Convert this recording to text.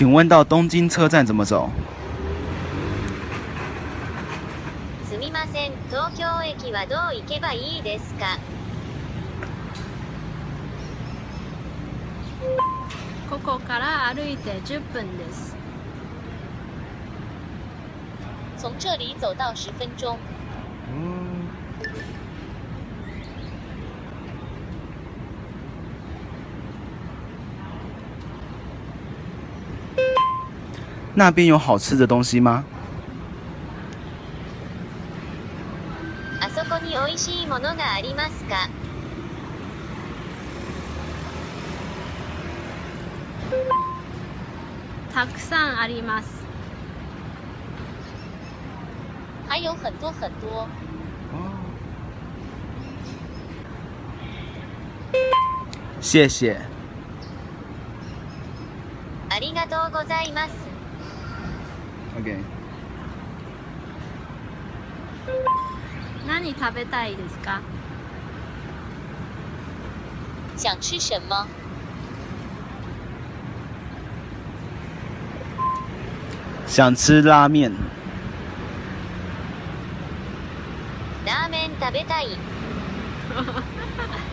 请问到东京车站怎么走？すみません、東京駅はどう行けばいいですかここから歩いて10分です。从这里走到十分钟。 那边有好吃的东西吗？あそこに美味しいものがありますか？たくさんあります。还有很多很多。谢谢。ありがとうございます。OK。何食べたいですか？想吃什么？想吃拉面。ラーメン食べたい。